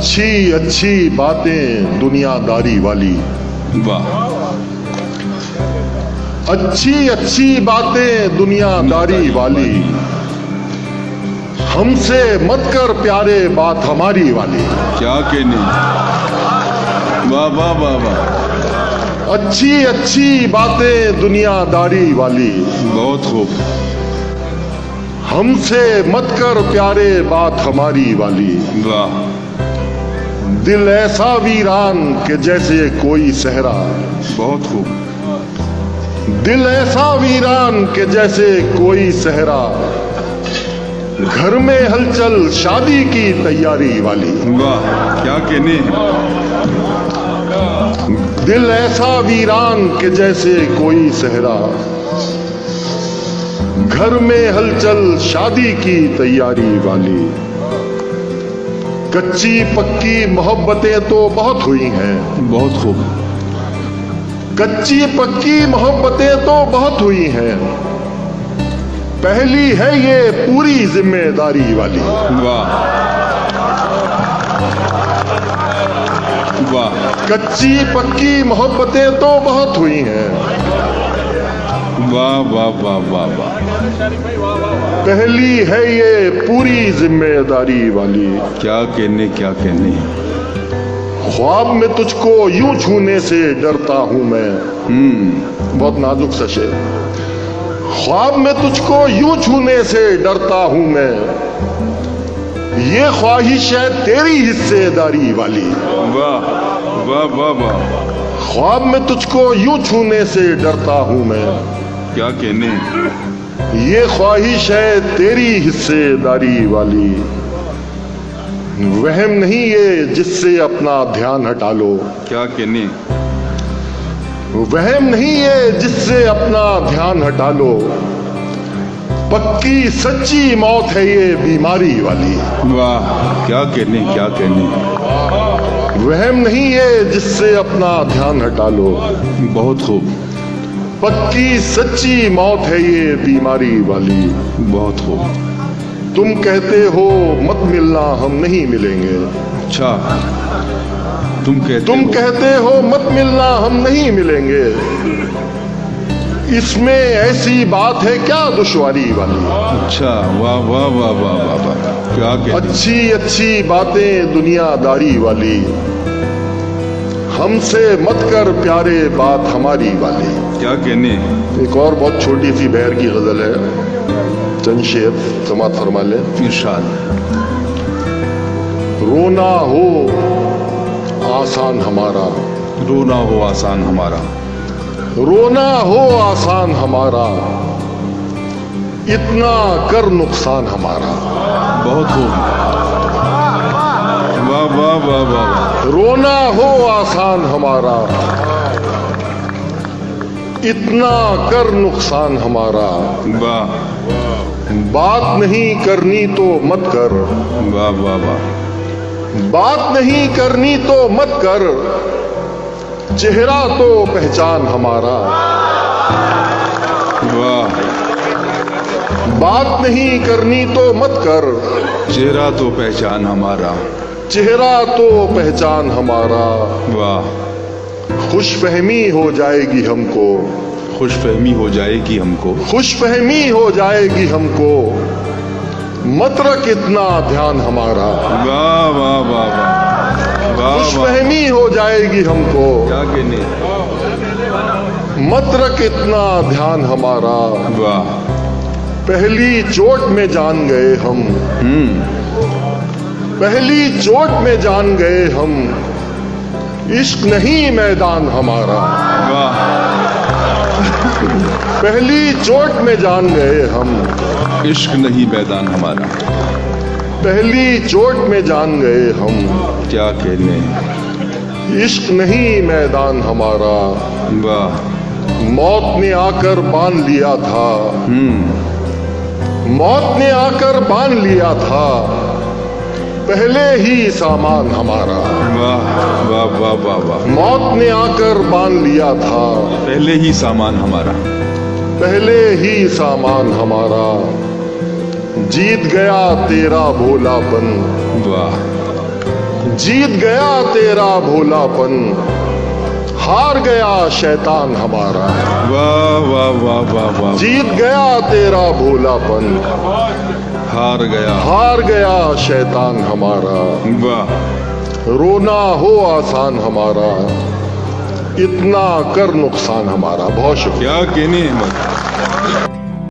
अच्छी अच्छी बातें दुनियादारी वाली। वाह। अच्छी अच्छी बातें दुनियादारी वाली। हमसे मत कर प्यारे बात हमारी वाली। क्या कहने? वाह वाह वाह वाह। अच्छी अच्छी बातें दुनियादारी वाली। बहुत खूब। हमसे मत कर प्यारे बात हमारी वाली। वाह। दिल ऐसा वीरान के जैसे कोई सहरा। बहुत खूब। दिल ऐसा वीरान के जैसे कोई सहरा। घर में हलचल शादी की तैयारी वाली। वाह क्या कहने दिल ऐसा वीरान के जैसे कोई सहरा। घर में हलचल शादी की तैयारी वाली। कच्ची पक्की मोहब्बतें तो बहुत हुई हैं। बहुत खूब। कच्ची पक्की मोहब्बतें तो बहुत हुई हैं। पहली है ये पूरी ज़िम्मेदारी वाली। वाह। वाह। कच्ची पक्की मोहब्बतें तो बहुत हुई हैं। वाह वाह वाह वाह पहली है ये पूरी ज़िम्मेदारी वाली। क्या कहने क्या कहने? ख्वाब में तुझको यूँ छूने से डरता हूँ मैं। हम्म। बहुत नाजुक सा शेर ख्वाब में तुझको यूँ छूने से डरता हूँ मैं। ये ख्वाहिश है तेरी हिस्सेदारी वाली। वाह वाह वाह वाह। ख्वाब में तुझको यूँ छूने से डरता हूँ मैं। क्या कहने ये ख्वाहिश है तेरी हिस्सेदारी वाली। वहम नहीं ये जिससे अपना ध्यान हटा लो। क्या कहने वहम नहीं ये जिससे अपना ध्यान हटा लो। पक्की सच्ची मौत है ये बीमारी वाली। वाह क्या कहने क्या कहने वहम नहीं ये जिससे अपना ध्यान हटा लो। बहुत खूब। पक्की सच्ची मौत है ये बीमारी वाली बहुत हो। तुम कहते हो मत मिलना हम नहीं मिलेंगे। अच्छा तुम कहते तुम हो- कहते हो मत मिलना हम नहीं मिलेंगे। इसमें ऐसी बात है क्या दुश्वारी वाली? अच्छा वाह वाह वाह वाह वाह वाह क्या अच्छी अच्छी बातें दुनियादारी वाली। हमसे मत कर प्यारे बात हमारी वाली। क्या कहने? एक और बहुत छोटी सी बहर की गज़ल है। चंद शेर समात फरमा ले। इरशाद। रोना हो आसान हमारा। रोना हो आसान हमारा। रोना हो आसान हमारा। इतना कर नुकसान हमारा। बहुत खूब। वाह वाह वाह वाह वाह। रोना हो आसान हमारा। इतना कर नुकसान हमारा। वाह। बात नहीं करनी तो मत कर। वाह वाह वाह। बात नहीं करनी तो मत कर। चेहरा तो पहचान हमारा। वाह। बात नहीं करनी तो मत कर। चेहरा तो पहचान हमारा। चेहरा तो पहचान हमारा। वाह। खुश फहमी हो जाएगी हमको। खुश फहमी हो जाएगी हमको। खुश फहमी हो जाएगी हमको। मत रख इतना ध्यान हमारा। वाह वाह वाह वाह। खुश फहमी हो जाएगी हमको। क्या कहने मत रख इतना ध्यान हमारा। वाह। पहली चोट में जान गए हम। हम्म। पहली चोट में जान गए हम। इश्क नहीं मैदान हमारा। पहली चोट में जान गए हम। इश्क नहीं मैदान हमारा। पहली चोट में जान गए हम। क्या कहने इश्क नहीं मैदान हमारा। वाह। मौत ने आकर बाँध लिया था। हम्म। मौत ने आकर बाँध लिया था। पहले ही सामान हमारा। वाह वाह वाह वाह वाह। मौत ने आकर बाँध लिया था। पहले ही सामान हमारा। पहले ही सामान हमारा। जीत गया तेरा भोलापन। वाह। जीत गया तेरा भोलापन। हार गया शैतान हमारा। वाह वाह वाह वाह वाह। जीत गया तेरा भोलापन। हार गया। हार गया शैतान हमारा। वाह। रोना हो आसान हमारा। इतना कर नुकसान हमारा। बहुत शुक्रिया। क्या कहनी हिम्मत।